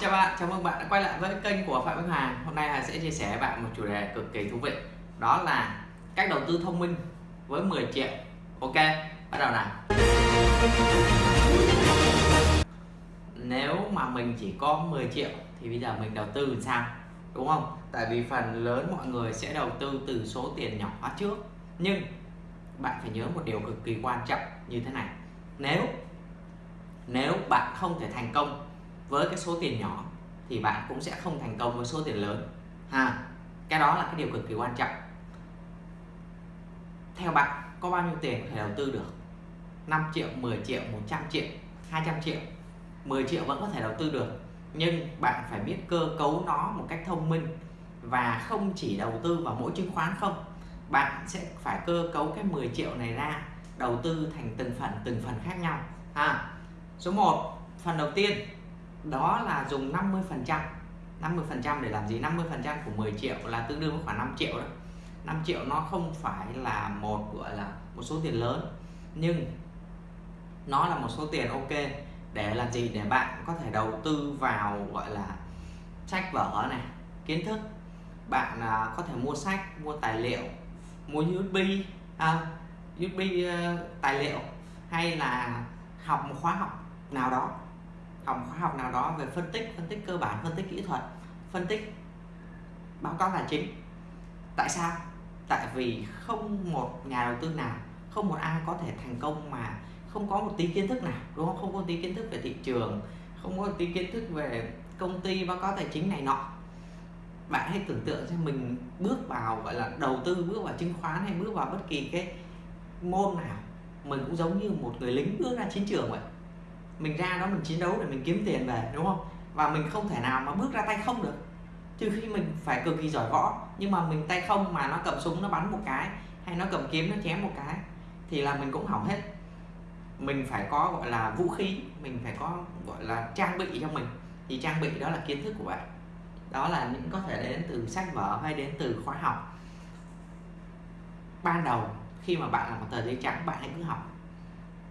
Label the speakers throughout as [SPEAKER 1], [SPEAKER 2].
[SPEAKER 1] Chào bạn, chào mừng bạn đã quay lại với kênh của Phạm Văn Hoàng Hôm nay Hà sẽ chia sẻ với bạn một chủ đề cực kỳ thú vị Đó là cách đầu tư thông minh với 10 triệu. Ok, bắt đầu nào. Nếu mà mình chỉ có 10 triệu thì bây giờ mình đầu tư làm sao Đúng không? Tại vì phần lớn mọi người sẽ đầu tư từ số tiền nhỏ trước. Nhưng bạn phải nhớ một điều cực kỳ quan trọng như thế này. Nếu nếu bạn không thể thành công với cái số tiền nhỏ thì bạn cũng sẽ không thành công với số tiền lớn. Ha, cái đó là cái điều cực kỳ quan trọng. Theo bạn, có bao nhiêu tiền có thể đầu tư được? 5 triệu 10 triệu 100 triệu 200 triệu. 10 triệu vẫn có thể đầu tư được, nhưng bạn phải biết cơ cấu nó một cách thông minh và không chỉ đầu tư vào mỗi chứng khoán không. Bạn sẽ phải cơ cấu cái 10 triệu này ra, đầu tư thành từng phần từng phần khác nhau. Ha, số 1 phần đầu tiên đó là dùng 50 phần trăm. 50 phần trăm để làm gì? 50 phần trăm của 10 triệu là tương đương với khoảng 5 triệu đó. 5 triệu nó không phải là một gọi là một số tiền lớn nhưng nó là một số tiền ok để làm gì? Để bạn có thể đầu tư vào gọi là sách vở này kiến thức. Bạn à, có thể mua sách mua tài liệu mua USB à, USB uh, ờ, tài liệu hay là học một khóa học nào đó học khóa học nào đó về phân tích phân tích cơ bản, phân tích kỹ thuật, phân tích báo cáo tài chính. Tại sao? Tại vì không một nhà đầu tư nào, không một ai có thể thành công mà không có một tí kiến thức nào, đúng không? Không có tí kiến thức về thị trường, không có tí kiến thức về công ty báo cáo tài chính này nọ. Bạn hãy tưởng tượng xem mình bước vào, gọi là, đầu tư, bước vào chứng khoán hay bước vào bất kỳ cái môn nào, mình cũng giống như một người lính bước ra chiến trường vậy mình ra đó mình chiến đấu để mình kiếm tiền về, đúng không? Và mình không thể nào mà bước ra tay không được. Trừ khi mình phải cực kỳ giỏi võ, nhưng mà mình tay không mà nó cầm súng, nó bắn một cái, hay nó cầm kiếm, nó chém một cái, thì là mình cũng hỏng hết. Mình phải có, gọi là, vũ khí, mình phải có, gọi là, trang bị cho mình. Thì trang bị đó là kiến thức của bạn. Đó là những có thể đến từ sách vở hay đến từ khóa học. Ban đầu, khi mà bạn là một tờ giấy trắng, bạn hãy cứ học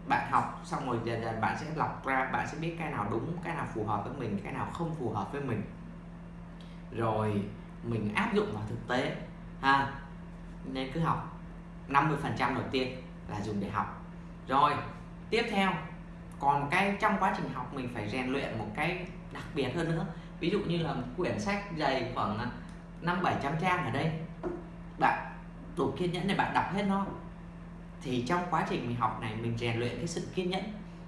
[SPEAKER 1] bạn học, xong rồi dần dần bạn sẽ lọc ra, bạn sẽ biết cái nào đúng, cái nào phù hợp với mình, cái nào không phù hợp với mình. Rồi, mình áp dụng vào thực tế, ha. Nên cứ học 50 phần trăm đầu tiên là dùng để học. Rồi, tiếp theo, còn một cái trong quá trình học mình phải rèn luyện một cái đặc biệt hơn nữa. Ví dụ như là một quyển sách dày khoảng năm bảy trăm trang ở đây. Bạn đủ kiên nhẫn để bạn đọc hết nó thì trong quá trình mình học này mình rèn luyện cái sự kiên nhẫn.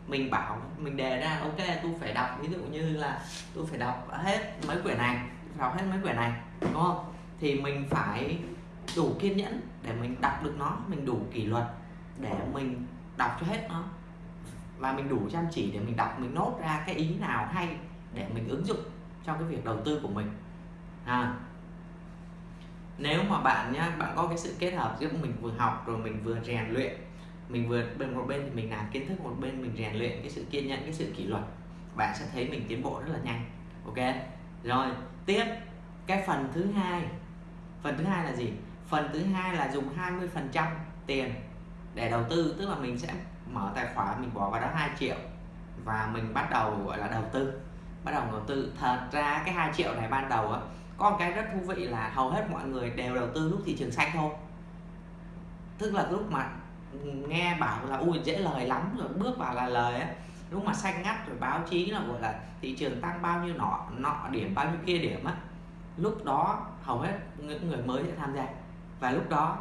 [SPEAKER 1] Mình bảo mình đề ra ok tôi phải đọc ví dụ như là tôi phải đọc hết mấy quyển này đọc hết mấy quyển này đúng không? Thì mình phải đủ kiên nhẫn để mình đọc được nó mình đủ kỷ luật để mình đọc cho hết nó. Và mình đủ chăm chỉ để mình đọc mình nốt ra cái ý nào hay để mình ứng dụng trong cái việc đầu tư của mình. À, nếu mà bạn nhá, bạn có cái sự kết hợp giữa mình vừa học rồi mình vừa rèn luyện, mình vừa bên một bên thì mình làm kiến thức, một bên mình rèn luyện cái sự kiên nhẫn, cái sự kỷ luật, bạn sẽ thấy mình tiến bộ rất là nhanh. Ok? Rồi, tiếp. Cái phần thứ hai. Phần thứ hai là gì? Phần thứ hai là dùng 20 phần trăm tiền để đầu tư, tức là mình sẽ mở tài khoản, mình bỏ vào đó 2 triệu và mình bắt đầu, gọi là, đầu tư, bắt đầu đầu tư. Thật ra cái 2 triệu này ban đầu á có một cái rất thú vị là hầu hết mọi người đều đầu tư lúc thị trường xanh thôi. Tức là lúc mà nghe bảo là ui dễ lời lắm rồi bước vào là lời á. Lúc mà xanh ngắt rồi báo chí là gọi là thị trường tăng bao nhiêu nọ nọ điểm bao nhiêu kia điểm á. Lúc đó hầu hết những người mới sẽ tham gia. Và lúc đó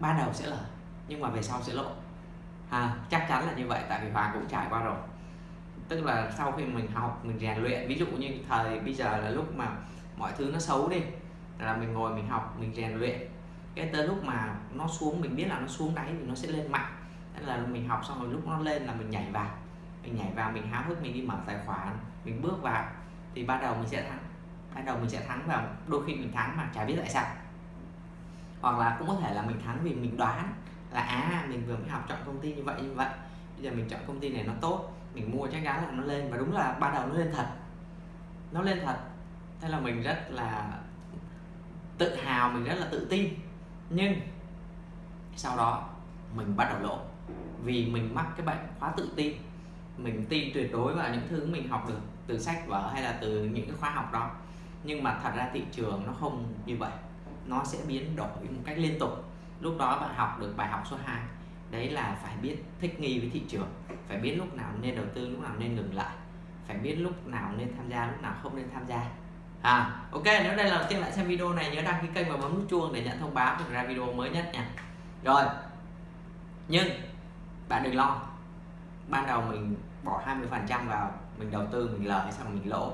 [SPEAKER 1] ban đầu sẽ lời nhưng mà về sau sẽ lỗ à, chắc chắn là như vậy tại vì hoàng cũng trải qua rồi. Tức là sau khi mình học mình rèn luyện ví dụ như thời bây giờ là lúc mà mọi thứ nó xấu đi. Là mình ngồi mình học, mình rèn luyện. Cái tới lúc mà nó xuống, mình biết là nó xuống đáy thì nó sẽ lên mạnh. Nên là mình học xong rồi lúc nó lên là mình nhảy vào. Mình nhảy vào, mình háo hức, mình đi mở tài khoản, mình bước vào. Thì ban đầu mình sẽ thắng. Ban đầu mình sẽ thắng và đôi khi mình thắng mà chả biết tại sao. Hoặc là cũng có thể là mình thắng vì mình đoán là à mình vừa mới học chọn công ty như vậy như vậy. Bây giờ mình chọn công ty này nó tốt, mình mua chắc chắn là nó lên và đúng là ban đầu nó lên thật. Nó lên thật thế là mình rất là tự hào, mình rất là tự tin. Nhưng sau đó mình bắt đầu lỗ vì mình mắc cái bệnh quá tự tin mình tin tuyệt đối vào những thứ mình học được từ sách vở hay là từ những cái khóa học đó. Nhưng mà thật ra thị trường nó không như vậy. Nó sẽ biến đổi một cách liên tục. Lúc đó bạn học được bài học số 2 đấy là phải biết thích nghi với thị trường. Phải biết lúc nào nên đầu tư, lúc nào nên ngừng lại. Phải biết lúc nào nên tham gia, lúc nào không nên tham gia à ok nếu đây là đầu tiên lại xem video này nhớ đăng ký kênh và bấm nút chuông để nhận thông báo về ra video mới nhất nha. Rồi nhưng bạn đừng lo. Ban đầu mình bỏ 20 phần trăm vào mình đầu tư mình lời xong mình lỗ.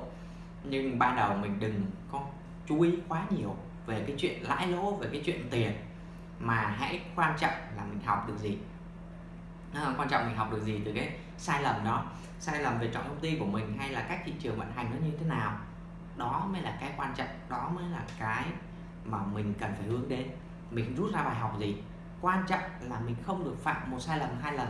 [SPEAKER 1] Nhưng ban đầu mình đừng có chú ý quá nhiều về cái chuyện lãi lỗ về cái chuyện tiền. Mà hãy quan trọng là mình học được gì. À, quan trọng mình học được gì từ cái sai lầm đó. Sai lầm về chọn công ty của mình hay là cách thị trường vận hành nó như thế nào đó mới là cái quan trọng, đó mới là cái mà mình cần phải hướng đến. Mình rút ra bài học gì? Quan trọng là mình không được phạm một sai lầm, hai lần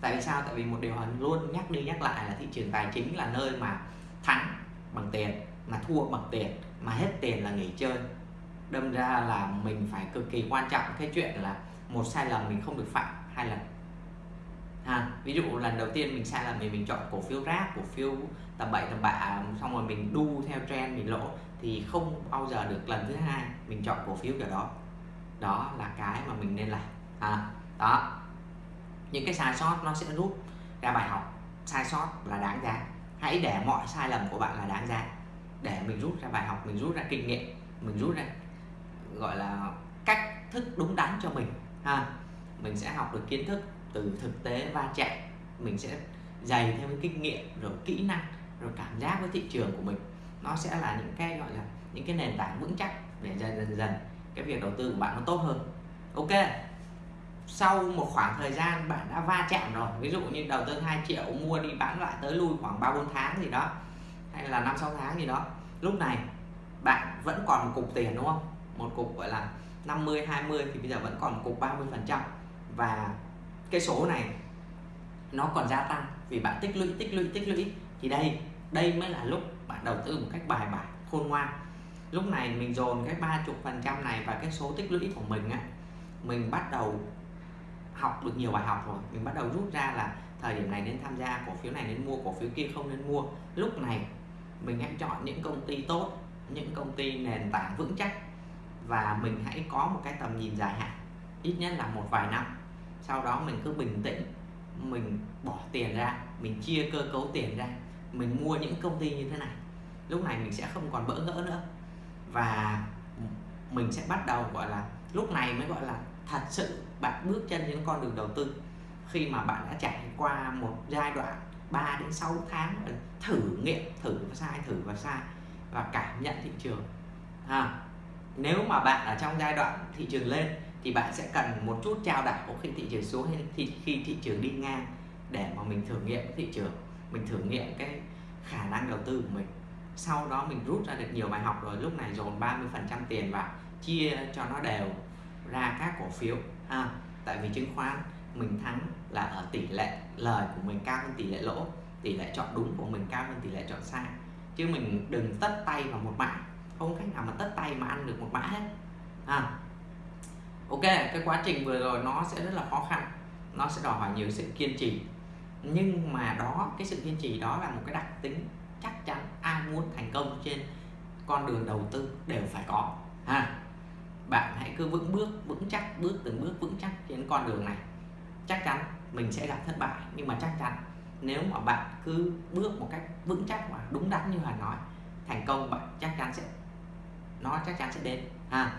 [SPEAKER 1] tại vì sao? Tại vì một điều luôn, nhắc đi nhắc lại là thị trường tài chính là nơi mà thắng bằng tiền, mà thua bằng tiền, mà hết tiền là nghỉ chơi. Đâm ra là mình phải cực kỳ quan trọng cái chuyện là một sai lầm mình không được phạm, hai lần ha ví dụ lần đầu tiên mình sai là mình mình chọn cổ phiếu rác cổ phiếu tầm bậy tầm bạ xong rồi mình đu theo trend mình lỗ thì không bao giờ được lần thứ hai mình chọn cổ phiếu kiểu đó. Đó là cái mà mình nên làm. À, đó. Những cái sai sót nó sẽ rút ra bài học. Sai sót là đáng giá. Hãy để mọi sai lầm của bạn là đáng giá. Để mình rút ra bài học mình rút ra kinh nghiệm mình rút ra gọi là cách thức đúng đắn cho mình. Ha mình sẽ học được kiến thức từ thực tế va chạm, mình sẽ dày thêm cái kinh nghiệm, rồi kỹ năng, rồi cảm giác với thị trường của mình. Nó sẽ là những cái, gọi là, những cái nền tảng vững chắc để dần dần dần cái việc đầu tư của bạn nó tốt hơn. Ok, sau một khoảng thời gian bạn đã va chạm rồi, ví dụ như đầu tư 2 triệu, mua đi bán lại tới lui khoảng 3 4 tháng gì đó, hay là 5 6 tháng gì đó, lúc này bạn vẫn còn một cục tiền, đúng không? Một cục, gọi là 50 20 thì bây giờ vẫn còn một cục 30 phần trăm. Và cái số này nó còn gia tăng vì bạn tích lũy tích lũy tích lũy. Thì đây đây mới là lúc bạn đầu tư một cách bài bản, khôn ngoan. Lúc này mình dồn cái ba chục phần trăm này và cái số tích lũy của mình á, mình bắt đầu học được nhiều bài học rồi. Mình bắt đầu rút ra là thời điểm này nên tham gia cổ phiếu này nên mua, cổ phiếu kia không nên mua. Lúc này mình hãy chọn những công ty tốt, những công ty nền tảng vững chắc và mình hãy có một cái tầm nhìn dài hạn, ít nhất là một vài năm sau đó mình cứ bình tĩnh mình bỏ tiền ra mình chia cơ cấu tiền ra mình mua những công ty như thế này. Lúc này mình sẽ không còn bỡ ngỡ nữa. Và mình sẽ bắt đầu gọi là lúc này mới gọi là thật sự bạn bước chân đến con đường đầu tư. Khi mà bạn đã trải qua một giai đoạn 3 đến 6 tháng ừ, thử nghiệm thử và sai thử và sai và cảm nhận thị trường. À, nếu mà bạn ở trong giai đoạn thị trường lên thì bạn sẽ cần một chút trao đảo khi thị trường xuống hay khi, khi thị trường đi ngang để mà mình thử nghiệm thị trường mình thử nghiệm cái khả năng đầu tư của mình. Sau đó mình rút ra được nhiều bài học rồi lúc này dồn 30 phần trăm tiền vào chia cho nó đều ra các cổ phiếu. Ha tại vì chứng khoán mình thắng là ở tỷ lệ lời của mình cao hơn tỷ lệ lỗ tỷ lệ chọn đúng của mình cao hơn tỷ lệ chọn sai. Chứ mình đừng tất tay vào một mã không cách nào mà tất tay mà ăn được một mã hết. Ha ok, cái quá trình vừa rồi nó sẽ rất là khó khăn. Nó sẽ đòi hỏi nhiều sự kiên trì. Nhưng mà đó, cái sự kiên trì đó là một cái đặc tính chắc chắn ai muốn thành công trên con đường đầu tư đều phải có. Ha? Bạn hãy cứ vững bước, vững chắc, bước từng bước vững chắc trên con đường này. Chắc chắn mình sẽ gặp thất bại, nhưng mà chắc chắn nếu mà bạn cứ bước một cách vững chắc và đúng đắn như Hà nói, thành công bạn chắc chắn sẽ, nó chắc chắn sẽ đến. Ha?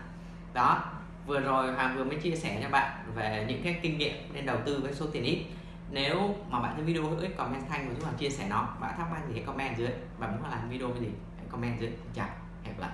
[SPEAKER 1] Đó vừa rồi Hoàng vừa mới chia sẻ cho bạn về những cái kinh nghiệm nên đầu tư với số tiền ít. Nếu mà bạn thấy video hữu ích, comment thanh và giúp Hoàng chia sẻ nó. Bạn thắc mắc gì hãy comment dưới. Và muốn làm video cái gì hãy comment dưới. Chào, hẹn gặp lại.